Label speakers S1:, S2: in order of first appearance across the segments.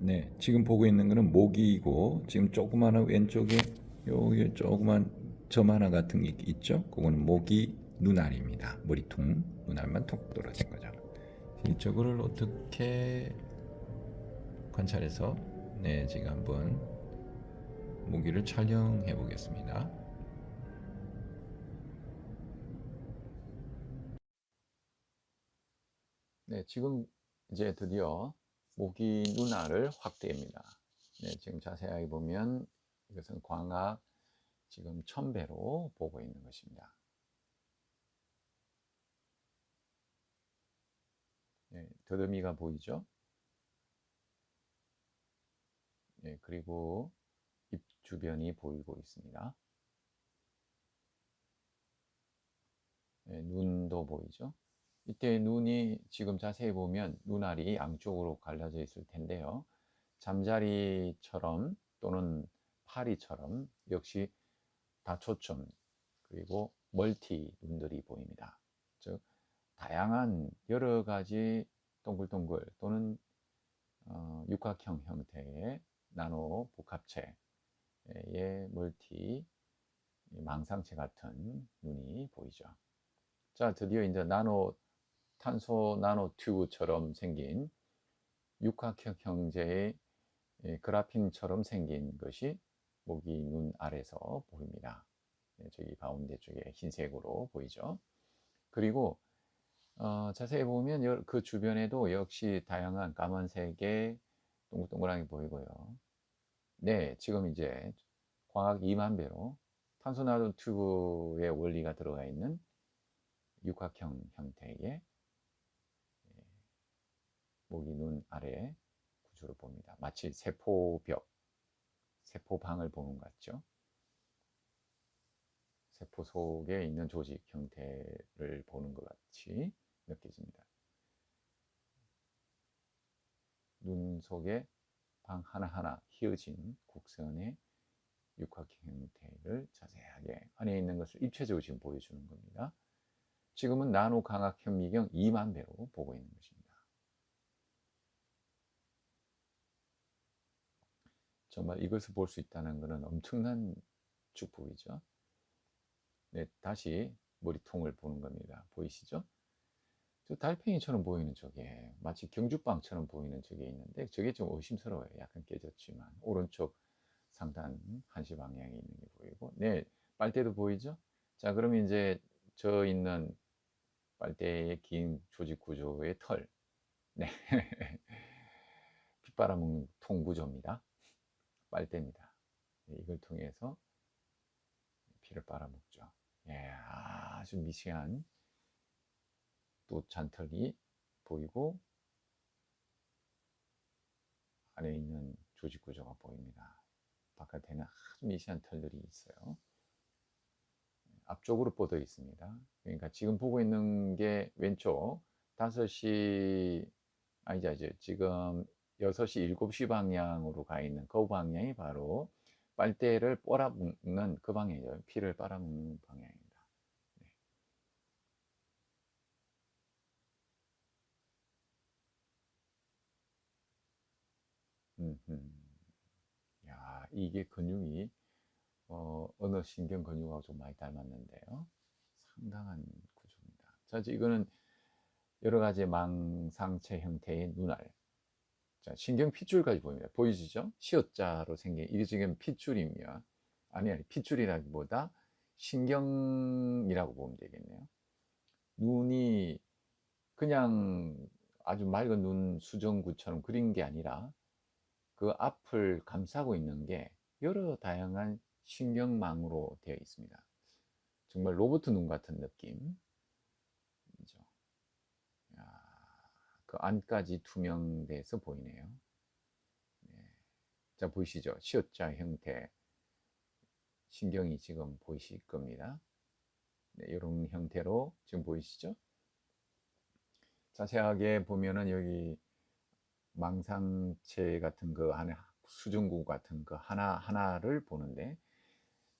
S1: 네, 지금 보고 있는 거는 모기이고 지금 조그마한 왼쪽에 여기 조그만 점 하나 같은 게 있죠? 그거는 모기 눈알입니다. 머리통 눈알만 톡 떨어진 거죠. 이쪽을 어떻게 관찰해서 네, 제가 한번 모기를 촬영해 보겠습니다. 네, 지금 이제 드디어 모기 눈알을 확대합니다. 네, 지금 자세하게 보면 이것은 광학 지금 천배로 보고 있는 것입니다. 네, 더듬이가 보이죠? 네, 그리고 입 주변이 보이고 있습니다. 네, 눈도 보이죠? 이때 눈이 지금 자세히 보면 눈알이 양쪽으로 갈라져 있을 텐데요. 잠자리처럼 또는 파리처럼 역시 다초점 그리고 멀티 눈들이 보입니다. 즉 다양한 여러 가지 동글동글 또는 어, 육각형 형태의 나노 복합체의 멀티 망상체 같은 눈이 보이죠. 자, 드디어 이제 나노 탄소 나노 튜브처럼 생긴 육각형 형제의 그라핀처럼 생긴 것이 모기 눈 아래서 보입니다. 네, 저기 가운데 쪽에 흰색으로 보이죠. 그리고 어, 자세히 보면 그 주변에도 역시 다양한 까만색의 동글동글하게 보이고요. 네, 지금 이제 광학 2만 배로 탄소 나노 튜브의 원리가 들어가 있는 육각형 형태의 모기 눈 아래 구조를 봅니다. 마치 세포벽, 세포방을 보는 것 같죠? 세포 속에 있는 조직 형태를 보는 것 같이 느껴집니다. 눈 속에 방 하나하나 휘어진 곡선의 육각형 형태를 자세하게 안에 있는 것을 입체적으로 지금 보여주는 겁니다. 지금은 나노 강학 현미경 2만 배로 보고 있는 것입니다. 정말 이것을 볼 수 있다는 것은 엄청난 축복이죠. 네, 다시 머리통을 보는 겁니다. 보이시죠? 저 달팽이처럼 보이는 저게 마치 경주빵처럼 보이는 저게 있는데 저게 좀 의심스러워요. 약간 깨졌지만 오른쪽 상단 한시 방향에 있는 게 보이고 네 빨대도 보이죠? 자 그러면 이제 저 있는 빨대의 긴 조직 구조의 털 네. 빗바람 통 구조입니다. 빨대입니다. 네, 이걸 통해서 피를 빨아먹죠. 예, 아주 미세한 또 잔털이 보이고 안에 있는 조직 구조가 보입니다. 바깥에는 아주 미세한 털들이 있어요. 앞쪽으로 뻗어 있습니다. 그러니까 지금 보고 있는 게 왼쪽 5시 아니죠, 이제 지금 6시, 7시 방향으로 가 있는 그 방향이 바로 빨대를 빨아먹는 그 방향이죠. 피를 빨아먹는 방향입니다. 네. 야, 이게 근육이 어, 어느 신경 근육하고 좀 많이 닮았는데요. 상당한 구조입니다. 자, 이거는 여러 가지 망상체 형태의 눈알. 자, 신경 핏줄까지 보입니다. 보이시죠? 시옷자로 생긴 이게 지금 핏줄이며 아니 아니 핏줄이라기보다 신경이라고 보면 되겠네요. 눈이 그냥 아주 맑은 눈 수정구처럼 그린 게 아니라 그 앞을 감싸고 있는 게 여러 다양한 신경망으로 되어 있습니다. 정말 로봇 눈 같은 느낌. 그 안까지 투명돼서 보이네요. 네. 자 보이시죠? 시옷자 형태 신경이 지금 보이실 겁니다. 네, 이런 형태로 지금 보이시죠? 자세하게 보면은 여기 망상체 같은 거 안에 수증구 같은 거 하나 하나를 보는데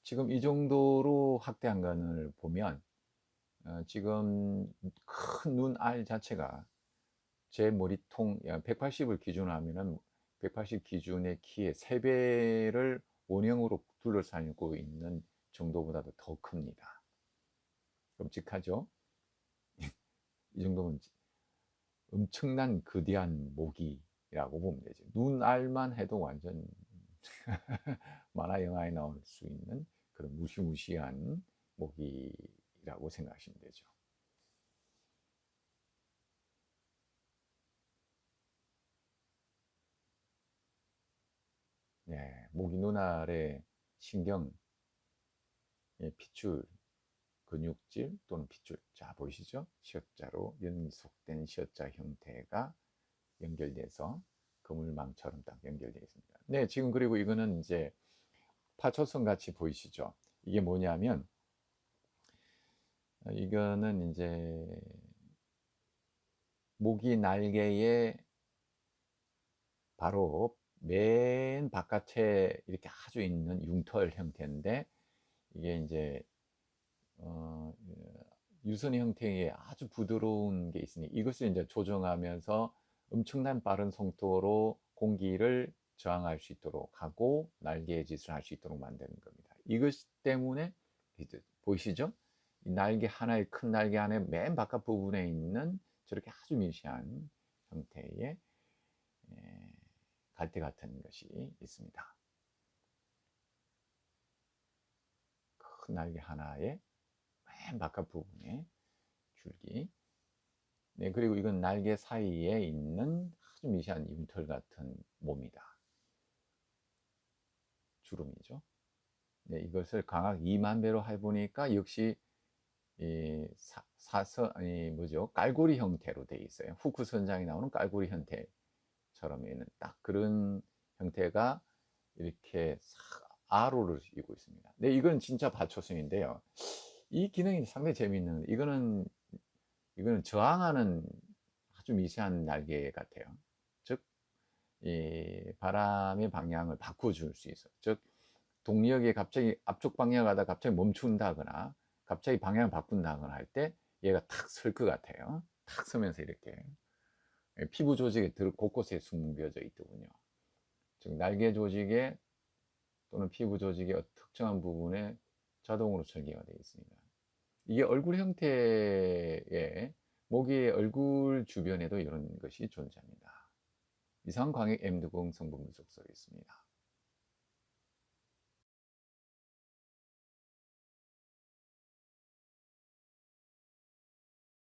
S1: 지금 이 정도로 확대한 것을 보면 어, 지금 큰 눈 알 자체가 제 머리통 180을 기준으로 하면은 180 기준의 키의 3배를 원형으로 둘러싸고 있는 정도보다도 더 큽니다. 끔찍하죠? 이 정도면 엄청난 거대한 모기라고 보면 되죠. 눈알만 해도 완전 만화 영화에 나올 수 있는 그런 무시무시한 모기라고 생각하시면 되죠. 네, 모기 눈알의 신경, 예, 핏줄, 근육질 또는 핏줄, 자 보이시죠? 시옷자로 연속된 시옷자 형태가 연결돼서 그물망처럼 딱 연결되어 있습니다. 네, 지금 그리고 이거는 이제 파초선 같이 보이시죠? 이게 뭐냐면 어, 이거는 이제 모기 날개에 바로 맨 바깥에 이렇게 아주 있는 융털 형태인데 이게 이제 어, 유선 형태의 아주 부드러운 게 있으니 이것을 이제 조정하면서 엄청난 빠른 속도로 공기를 저항할 수 있도록 하고 날개의 짓을 할 수 있도록 만드는 겁니다. 이것 때문에 보이시죠? 이 날개 하나의 큰 날개 안에 맨 바깥 부분에 있는 저렇게 아주 미세한 형태의 갈대 같은 것이 있습니다. 큰 날개 하나에 맨 바깥 부분에 줄기 네, 그리고 이건 날개 사이에 있는 아주 미세한 융털 같은 몸이다. 주름이죠. 네, 이것을 강학 2만 배로 해보니까 역시 이 사, 사서 아니 뭐죠 깔고리 형태로 되어 있어요. 후크 선장이 나오는 깔고리 형태 처럼 있는 딱 그런 형태가 이렇게 아로를 이고 있습니다. 네, 이건 진짜 받초성인데요. 이 기능이 상당히 재미있는 이거는 이거는 저항하는 아주 미세한 날개 같아요. 즉, 이 바람의 방향을 바꿔줄 수 있어. 즉, 동력이 갑자기 앞쪽 방향 가다 갑자기 멈춘다거나 갑자기 방향을 바꾼다거나 할 때 얘가 탁 설 것 같아요. 탁 서면서 이렇게 피부 조직에 곳곳에 숨겨져 있더군요. 즉 날개 조직에 또는 피부 조직의 특정한 부분에 자동으로 설계가 되어 있습니다. 이게 얼굴 형태의 모기의 얼굴 주변에도 이런 것이 존재합니다. 이상 광액 M20 성분 분석 서 있습니다.